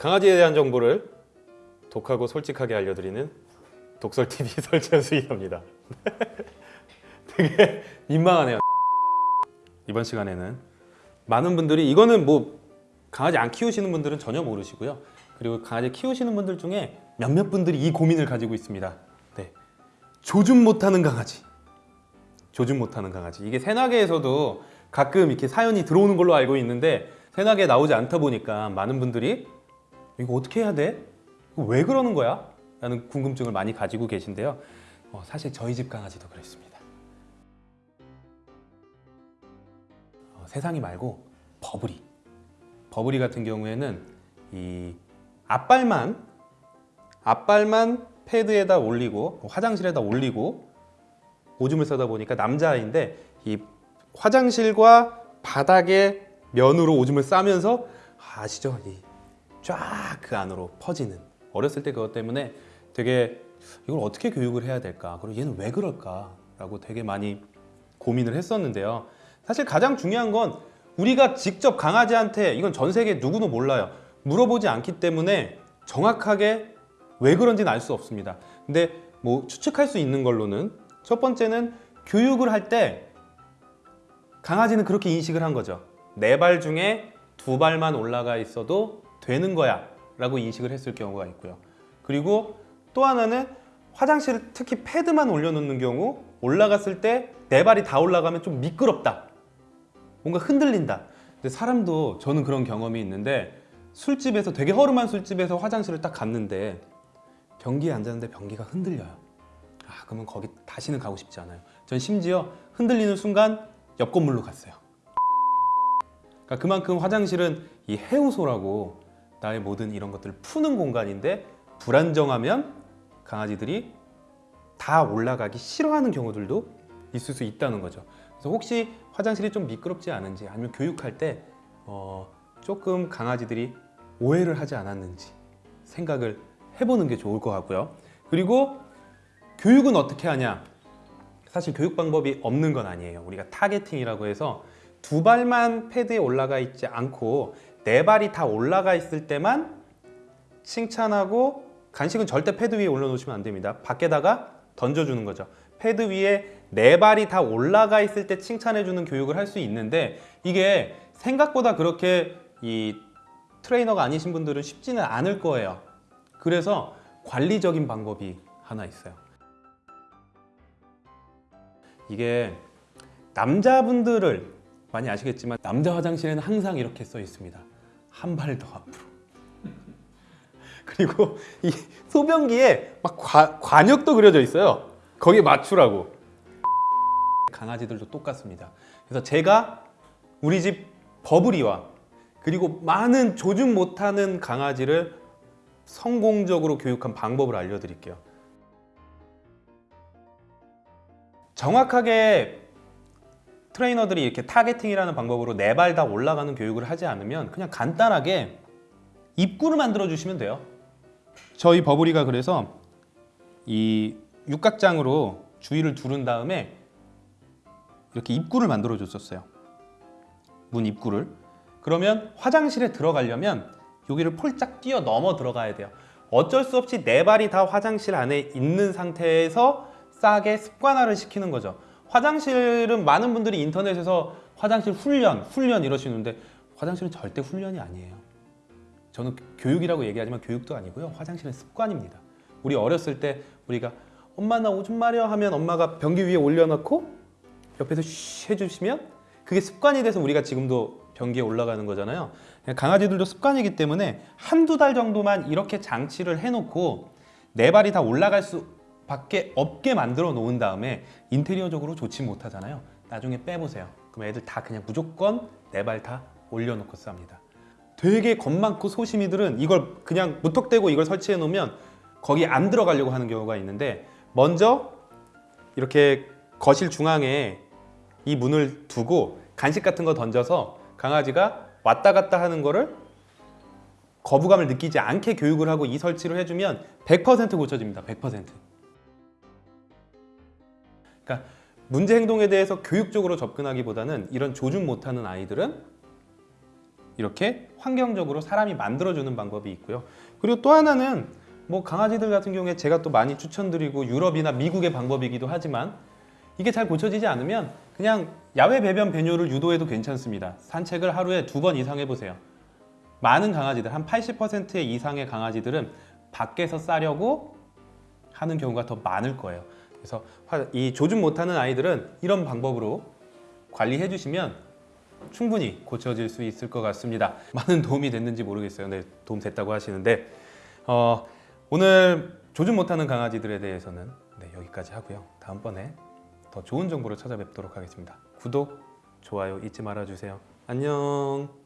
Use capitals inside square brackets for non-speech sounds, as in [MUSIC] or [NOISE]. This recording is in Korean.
강아지에 대한 정보를 독하고 솔직하게 알려드리는 독설TV [LAUGHS] 설채수입니다. [LAUGHS] 되게 민망하네요. 이번 시간에는 많은 분들이 이거는 뭐 강아지 안 키우시는 분들은 전혀 모르시고요. 그리고 강아지 키우시는 분들 중에 몇몇 분들이 이 고민을 가지고 있습니다. 네. 조준 못하는 강아지. 조준 못하는 강아지. 이게 새나개에서도 가끔 이렇게 사연이 들어오는 걸로 알고 있는데 새나개에 나오지 않다 보니까 많은 분들이 이거 어떻게 해야 돼? 왜 그러는 거야? 라는 궁금증을 많이 가지고 계신데요. 어, 사실 저희 집 강아지도 그랬습니다. 어, 세상이 말고 버블이. 버블이 같은 경우에는 이 앞발만 앞발만 패드에다 올리고 화장실에다 올리고 오줌을 싸다 보니까 남자아이인데 이 화장실과 바닥에 면으로 오줌을 싸면서 아시죠? 쫙 그 안으로 퍼지는 어렸을 때 그것 때문에 되게 이걸 어떻게 교육을 해야 될까? 그리고 얘는 왜 그럴까 라고 되게 많이 고민을 했었는데요. 사실 가장 중요한 건 우리가 직접 강아지한테 이건 전 세계 누구도 몰라요. 물어보지 않기 때문에 정확하게 왜 그런지는 알 수 없습니다. 근데 뭐 추측할 수 있는 걸로는 첫 번째는 교육을 할 때 강아지는 그렇게 인식을 한 거죠. 네 발 중에 두 발만 올라가 있어도 되는 거야 라고 인식을 했을 경우가 있고요. 그리고 또 하나는 화장실 특히 패드만 올려놓는 경우 올라갔을 때네 발이 다 올라가면 좀 미끄럽다. 뭔가 흔들린다. 근데 사람도 저는 그런 경험이 있는데 술집에서 되게 허름한 술집에서 화장실을 딱 갔는데 변기에 앉았는데 변기가 흔들려요. 아 그러면 거기 다시는 가고 싶지 않아요. 전 심지어 흔들리는 순간 옆 건물로 갔어요. 그러니까 그만큼 화장실은 이 해우소라고 나의 모든 이런 것들을 푸는 공간인데 불안정하면 강아지들이 다 올라가기 싫어하는 경우들도 있을 수 있다는 거죠. 그래서 혹시 화장실이 좀 미끄럽지 않은지 아니면 교육할 때 어, 조금 강아지들이 오해를 하지 않았는지 생각을 해보는 게 좋을 것 같고요. 그리고 교육은 어떻게 하냐? 사실 교육 방법이 없는 건 아니에요. 우리가 targeting이라고 해서 두 발만 패드에 올라가 있지 않고 네 발이 다 올라가 있을 때만 칭찬하고 간식은 절대 패드 위에 올려놓으시면 안 됩니다. 밖에다가 던져주는 거죠. 패드 위에 네 발이 다 올라가 있을 때 칭찬해주는 교육을 할 수 있는데 이게 생각보다 그렇게 이 트레이너가 아니신 분들은 쉽지는 않을 거예요. 그래서 관리적인 방법이 하나 있어요. 이게 남자분들을 많이 아시겠지만 남자 화장실에는 항상 이렇게 써 있습니다 한 발 더 앞으로. [LAUGHS] 그리고 이 소변기에 막 과, 관역도 그려져 있어요. 거기에 맞추라고. [LAUGHS] 강아지들도 똑같습니다. 그래서 제가 우리 집 버블이와 그리고 많은 조준 못하는 강아지를 성공적으로 교육한 방법을 알려드릴게요. 정확하게 트레이너들이 이렇게 targeting이라는 방법으로 네 발 다 올라가는 교육을 하지 않으면 그냥 간단하게 입구를 만들어 주시면 돼요. 저희 버블이가 그래서 이 육각장으로 주위를 두른 다음에 이렇게 입구를 만들어 줬었어요. 문 입구를. 그러면 화장실에 들어가려면 여기를 폴짝 뛰어 넘어 들어가야 돼요. 어쩔 수 없이 네 발이 다 화장실 안에 있는 상태에서 싸게 습관화를 시키는 거죠 화장실은 많은 분들이 인터넷에서 화장실 훈련, 훈련 이러시는데 화장실은 절대 훈련이 아니에요. 저는 교육이라고 얘기하지만 교육도 아니고요. 화장실은 습관입니다. 우리 어렸을 때 우리가 엄마 나 오줌 마려 하면 엄마가 변기 위에 올려놓고 옆에서 쉬 해주시면 그게 습관이 돼서 우리가 지금도 변기에 올라가는 거잖아요. 강아지들도 습관이기 때문에 한두 달 정도만 이렇게 장치를 해놓고 네 발이 다 올라갈 수 밖에 없게 만들어 놓은 다음에 인테리어적으로 좋지 못하잖아요. 나중에 빼보세요. 그럼 애들 다 그냥 무조건 네 발 다 올려놓고 쌉니다. 되게 겁 많고 소심이들은 이걸 그냥 무턱대고 이걸 설치해 놓으면 거기 안 들어가려고 하는 경우가 있는데 먼저 이렇게 거실 중앙에 이 문을 두고 간식 같은 거 던져서 강아지가 왔다 갔다 하는 거를 거부감을 느끼지 않게 교육을 하고 이 설치를 해주면 100% 고쳐집니다. 100% 그러니까 문제 행동에 대해서 교육적으로 접근하기보다는 이런 조준 못하는 아이들은 이렇게 환경적으로 사람이 만들어주는 방법이 있고요. 그리고 또 하나는 뭐 강아지들 같은 경우에 제가 또 많이 추천드리고 유럽이나 미국의 방법이기도 하지만 이게 잘 고쳐지지 않으면 그냥 야외 배변 배뇨를 유도해도 괜찮습니다. 산책을 하루에 두 번 이상 해보세요. 많은 강아지들 한 80% 이상의 강아지들은 밖에서 싸려고 하는 경우가 더 많을 거예요. 그래서 화- 이 조준 못하는 아이들은 이런 방법으로 관리해 주시면 충분히 고쳐질 수 있을 것 같습니다. [LAUGHS] 많은 도움이 됐는지 모르겠어요. 네, 도움 됐다고 하시는데 어, 오늘 조준 못하는 강아지들에 대해서는 네, 여기까지 하고요. 다음번에 더 좋은 정보로 찾아뵙도록 하겠습니다. 구독, 좋아요 잊지 말아주세요. 안녕.